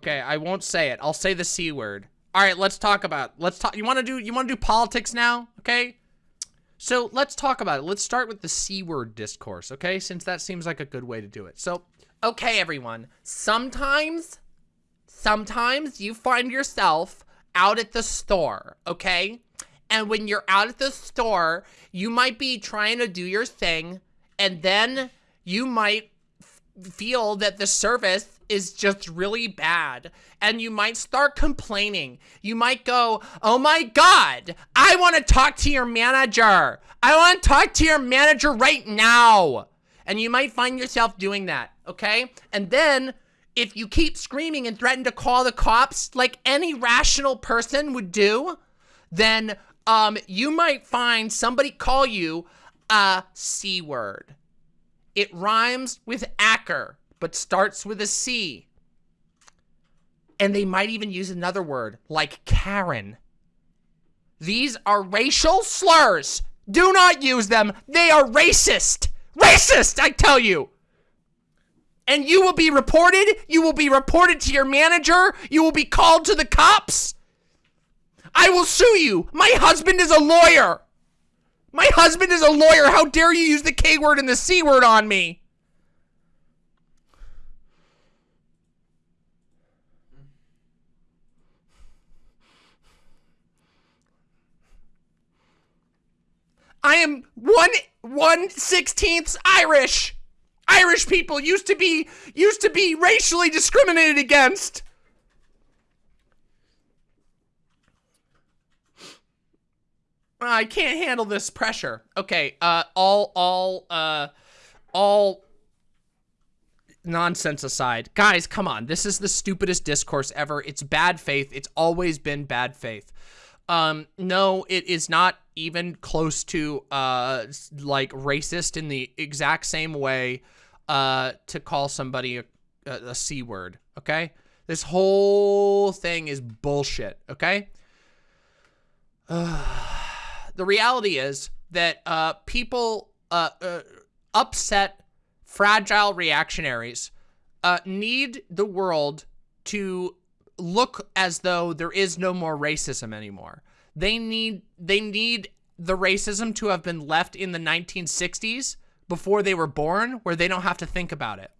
Okay, I won't say it. I'll say the C word. All right, let's talk about. Let's talk. You want to do? You want to do politics now? Okay. So let's talk about it. Let's start with the C word discourse. Okay, since that seems like a good way to do it. So, okay, everyone. Sometimes, sometimes you find yourself out at the store. Okay, and when you're out at the store, you might be trying to do your thing, and then you might feel that the service is just really bad and you might start complaining. You might go, oh my God, I want to talk to your manager. I want to talk to your manager right now. And you might find yourself doing that, okay? And then if you keep screaming and threaten to call the cops like any rational person would do, then um, you might find somebody call you a C word. It rhymes with Acker but starts with a C. And they might even use another word, like Karen. These are racial slurs. Do not use them. They are racist. Racist, I tell you. And you will be reported. You will be reported to your manager. You will be called to the cops. I will sue you. My husband is a lawyer. My husband is a lawyer. How dare you use the K word and the C word on me? I am one one sixteenths Irish. Irish people used to be used to be racially discriminated against. I can't handle this pressure. Okay, uh, all, all, uh, all nonsense aside. Guys, come on. This is the stupidest discourse ever. It's bad faith. It's always been bad faith. Um, no, it is not even close to, uh, like racist in the exact same way, uh, to call somebody a, a, C word, okay? This whole thing is bullshit, okay? the reality is that, uh, people, uh, uh upset, fragile reactionaries, uh, need the world to look as though there is no more racism anymore. They need they need the racism to have been left in the 1960s before they were born where they don't have to think about it.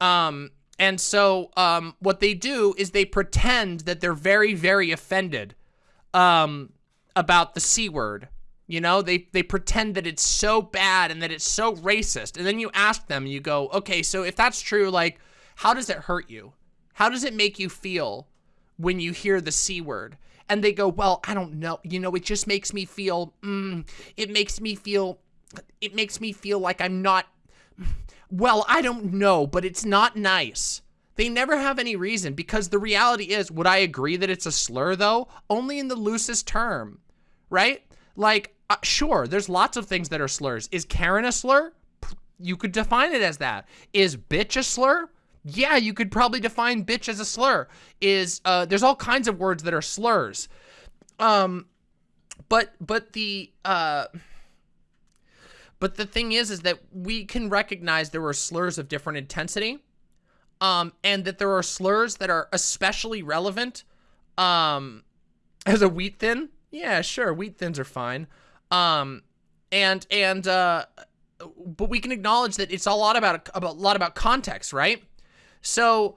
Um and so um what they do is they pretend that they're very very offended um about the C word. You know, they they pretend that it's so bad and that it's so racist. And then you ask them, you go, "Okay, so if that's true, like how does it hurt you?" How does it make you feel when you hear the C word? And they go, well, I don't know. You know, it just makes me feel, mm, it makes me feel, it makes me feel like I'm not, well, I don't know, but it's not nice. They never have any reason because the reality is, would I agree that it's a slur though? Only in the loosest term, right? Like, uh, sure, there's lots of things that are slurs. Is Karen a slur? You could define it as that. Is bitch a slur? yeah, you could probably define bitch as a slur. Is uh, there's all kinds of words that are slurs. Um, but but the uh, but the thing is, is that we can recognize there were slurs of different intensity, um, and that there are slurs that are especially relevant, um, as a wheat thin. Yeah, sure, wheat thins are fine. Um, and and uh, but we can acknowledge that it's a lot about about a lot about context, right? So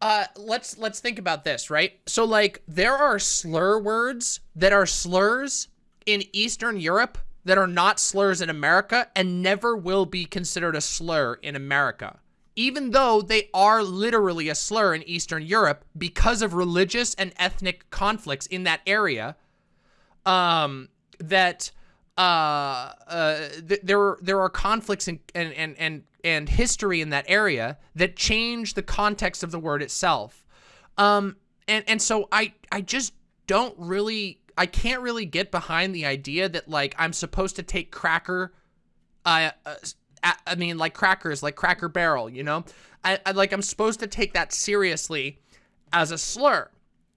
uh, let's let's think about this, right? So like there are slur words that are slurs in Eastern Europe that are not slurs in America and never will be considered a slur in America. Even though they are literally a slur in Eastern Europe because of religious and ethnic conflicts in that area, um, that uh, uh, th there there are conflicts and and and and history in that area that change the context of the word itself. Um, and and so I I just don't really I can't really get behind the idea that like I'm supposed to take cracker, uh, uh I mean like crackers like Cracker Barrel, you know, I, I like I'm supposed to take that seriously as a slur,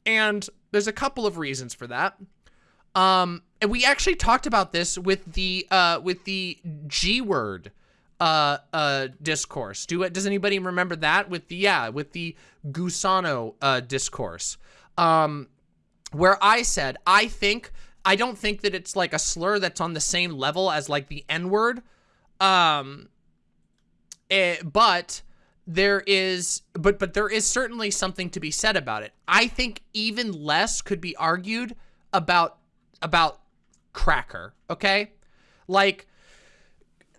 and there's a couple of reasons for that. Um, and we actually talked about this with the uh, with the G word uh, uh, discourse. Do it. Does anybody remember that with the yeah with the Gusano uh, discourse, um, where I said I think I don't think that it's like a slur that's on the same level as like the N word, um, it, eh, but there is but but there is certainly something to be said about it. I think even less could be argued about about cracker, okay? Like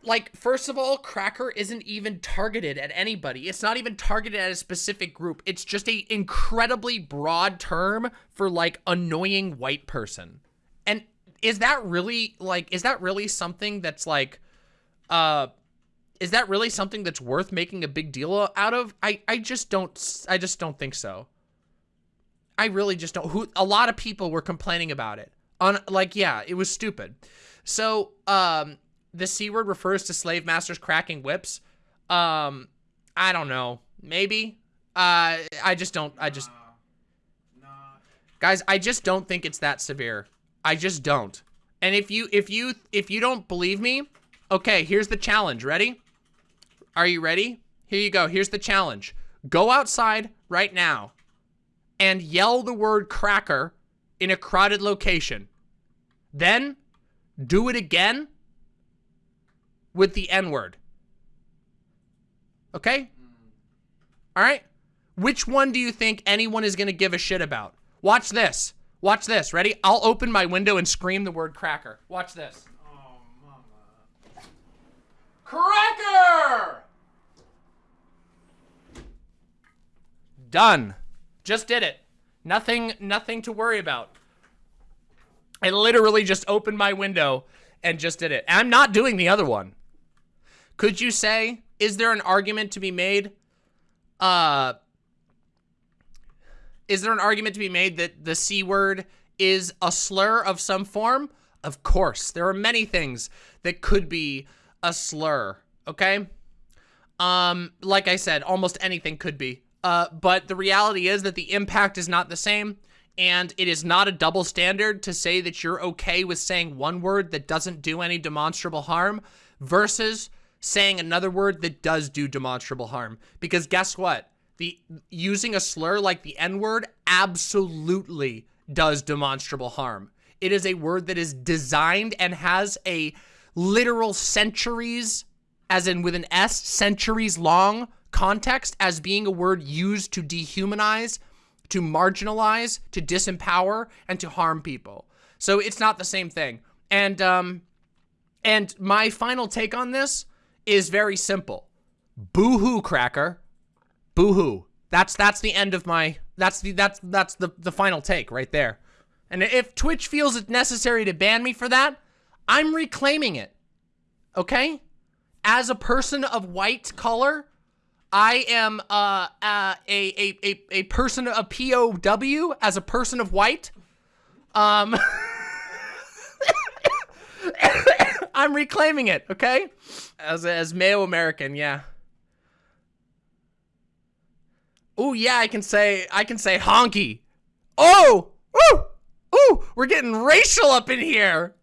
like first of all cracker isn't even targeted at anybody it's not even targeted at a specific group it's just a incredibly broad term for like annoying white person and is that really like is that really something that's like uh is that really something that's worth making a big deal out of i i just don't i just don't think so i really just don't who a lot of people were complaining about it on like yeah it was stupid so um the C word refers to slave masters cracking whips. Um, I don't know. Maybe. Uh, I just don't, I just, nah, nah. guys, I just don't think it's that severe. I just don't. And if you, if you, if you don't believe me, okay, here's the challenge. Ready? Are you ready? Here you go. Here's the challenge. Go outside right now and yell the word cracker in a crowded location. Then do it again with the N-word. Okay? All right? Which one do you think anyone is going to give a shit about? Watch this. Watch this. Ready? I'll open my window and scream the word cracker. Watch this. Cracker! Done. Just did it. Nothing, nothing to worry about. I literally just opened my window and just did it. I'm not doing the other one. Could you say, is there an argument to be made? Uh, is there an argument to be made that the C word is a slur of some form? Of course. There are many things that could be a slur, okay? Um, like I said, almost anything could be. Uh, but the reality is that the impact is not the same, and it is not a double standard to say that you're okay with saying one word that doesn't do any demonstrable harm versus saying another word that does do demonstrable harm. Because guess what? The using a slur like the N-word absolutely does demonstrable harm. It is a word that is designed and has a literal centuries, as in with an S, centuries long context as being a word used to dehumanize, to marginalize, to disempower, and to harm people. So it's not the same thing. And, um, and my final take on this is very simple. Boo-hoo, Cracker. Boo-hoo. That's that's the end of my that's the that's that's the the final take right there. And if Twitch feels it necessary to ban me for that, I'm reclaiming it. Okay? As a person of white color, I am uh, uh, a, a, a, a person, a POW, as a person of white. Um, I'm reclaiming it, okay? As as male American, yeah. Oh yeah, I can say I can say honky. Oh, ooh, ooh, we're getting racial up in here.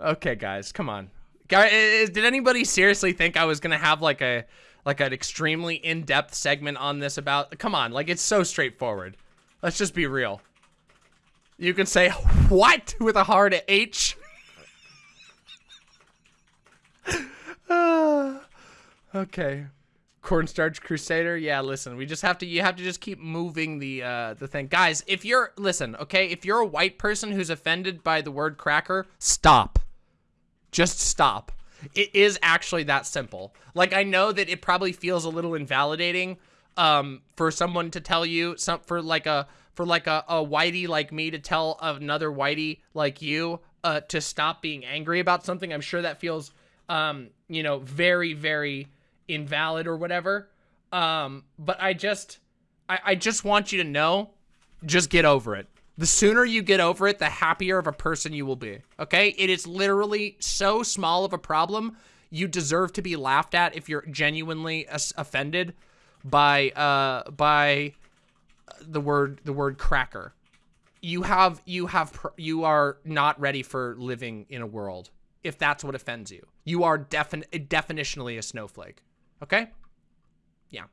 Okay, guys, come on. Did anybody seriously think I was gonna have like a like an extremely in-depth segment on this about? Come on, like it's so straightforward. Let's just be real. You can say what with a hard H. okay. Cornstarch Crusader. Yeah, listen, we just have to you have to just keep moving the uh the thing. Guys, if you're listen, okay, if you're a white person who's offended by the word cracker, stop. Just stop. It is actually that simple. Like I know that it probably feels a little invalidating um for someone to tell you some for like a for like a, a whitey like me to tell another whitey like you uh to stop being angry about something. I'm sure that feels um, you know, very, very invalid or whatever. Um, but I just, I, I just want you to know, just get over it. The sooner you get over it, the happier of a person you will be. Okay? It is literally so small of a problem. You deserve to be laughed at if you're genuinely offended by uh by the word the word cracker. You have you have you are not ready for living in a world if that's what offends you. You are defin definitionally a snowflake. Okay? Yeah.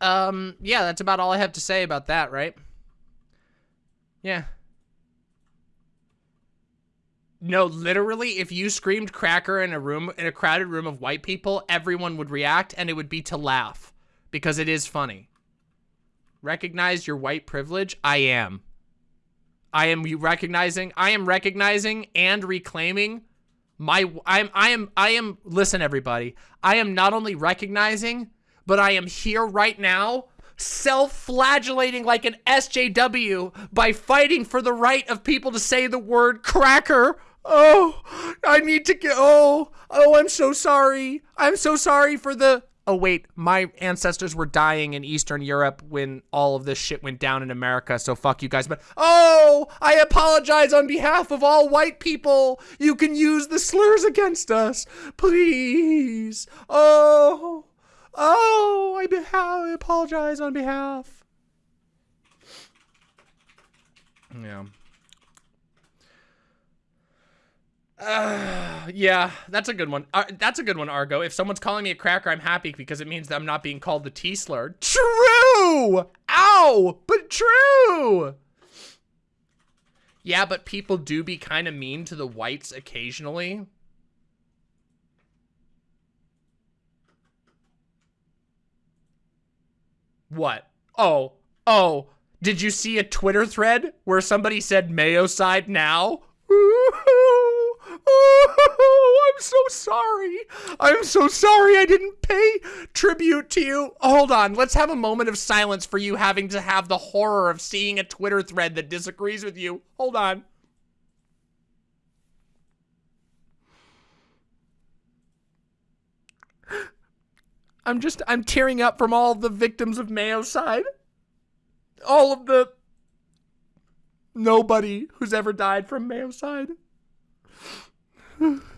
Um, yeah, that's about all I have to say about that, right? Yeah. No, literally, if you screamed cracker in a room, in a crowded room of white people, everyone would react and it would be to laugh because it is funny. Recognize your white privilege? I am. I am recognizing, I am recognizing and reclaiming my, I'm, I am, I am, listen everybody, I am not only recognizing, but I am here right now self-flagellating like an SJW by fighting for the right of people to say the word cracker. Oh, I need to get, oh, oh, I'm so sorry. I'm so sorry for the, oh wait, my ancestors were dying in Eastern Europe when all of this shit went down in America, so fuck you guys. But, oh, I apologize on behalf of all white people. You can use the slurs against us. Please. Oh, oh, I, I apologize on behalf. Yeah. Uh, yeah, that's a good one. Uh, that's a good one, Argo. If someone's calling me a cracker, I'm happy because it means that I'm not being called the T slur. True! Ow! But true! Yeah, but people do be kind of mean to the whites occasionally. What? Oh, oh, did you see a Twitter thread where somebody said mayocide now? Oh, I'm so sorry. I'm so sorry I didn't pay tribute to you. Hold on. Let's have a moment of silence for you having to have the horror of seeing a Twitter thread that disagrees with you. Hold on. I'm just, I'm tearing up from all the victims of mayocide. All of the nobody who's ever died from mayocide.